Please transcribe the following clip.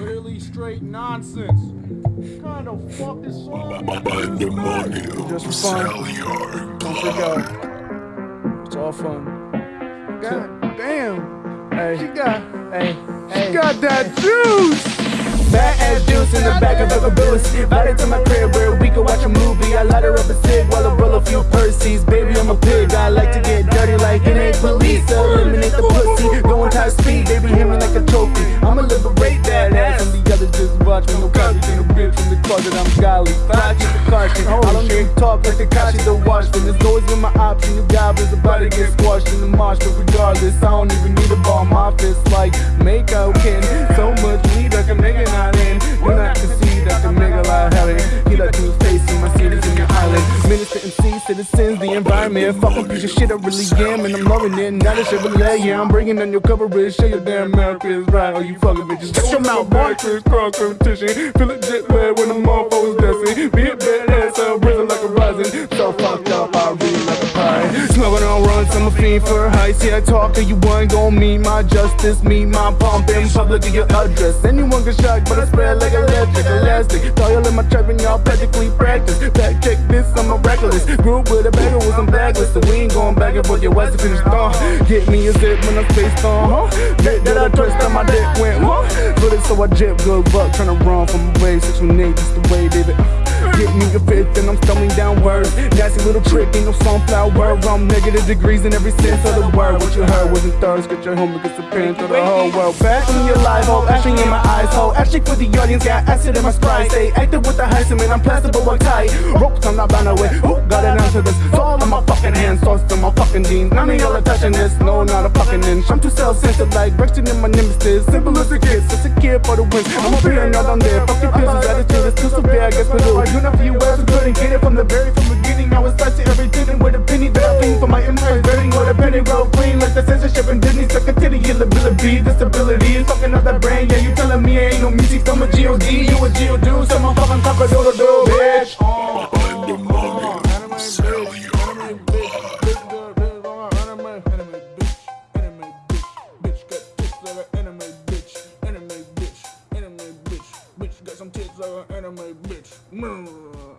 Literally straight nonsense. What kind of fuck is song? Pandemonium. Just for fun. Salliard. Don't freak out. It's all fun. God damn. Hey, She got, hey, she hey. got that juice. Fat ass juice in the back of a caboose. Invited to my crib where we could watch a movie. I light her up a cig while I roll a few Percy's. Baby, I'm a pig. I like to get dirty like it ain't police. Eliminate the pussy. Going top speed. Baby, hit me like a trophy. I'ma liberate that ass. And the others just watch me. No copy in the bitch from the closet. I'm golly. I keep the caution. I don't even talk like the Kashi the watchman. There's always been my option. You goblins about to get squashed in the marsh. But regardless, I don't even need a ball. My fist like makeout kin. So much weed I can make it not Minister MC, citizens, the environment. Fucking piece of shit, I really am. And I'm loving it. Now this shit relay, yeah. I'm bringing on your coverage. Show your damn America is right. Oh, you fucking bitches. Shut your mouth, boy. Cross competition. Feel it jet lag when the motherfuckers dancing. Be a badass, I'm risen like a rising. So fucked up, I read like a pie. Smoking on runs, I'm a fiend for high. See, I talk to you, one gon' meet my justice. Meet my pump in public, get your address. Anyone can shock, but I spread like electric, elastic. Throw y'all in my trap and y'all practically practice. Back check I'm a reckless. Grew up with a bagger with some backless. So we ain't going back and forth, your west finished on. Get me a zip when I spaced on, huh? Bit that I twist on my dick went, huh? Put it so I jip, good buck, tryna run from away. 618, just the way, baby. Get me a fifth and I'm stumbling downwards. Nasty little trick, ain't no sunflower. I'm negative degrees in every sense of the word. What you heard wasn't thirst, get your home against the pen to the whole world. Back in your life, oh, ashing in my eyes, oh. Ashing for the audience, got acid in my sprite. Stay active with the high cement, I'm plastic but I'm tight. Ropes, I'm not bound away. Who got an answer this? It's all in my fucking hands, tossed in my fucking jeans. None of y'all are touching this, no, not a fucking inch. I'm too self-centered, like Brexit in my nemesis. Simple as a kid, just a kid for the win. I'm here and not on there. Fucking pills, titty, ability, disability is fucking up that brain. Yeah, you telling me ain't no music, I'm a G.O.D. You a G.O.D. So I'm fucking cock a doodle doo, bitch. Anime bitch, bitch got some tits like an anime bitch.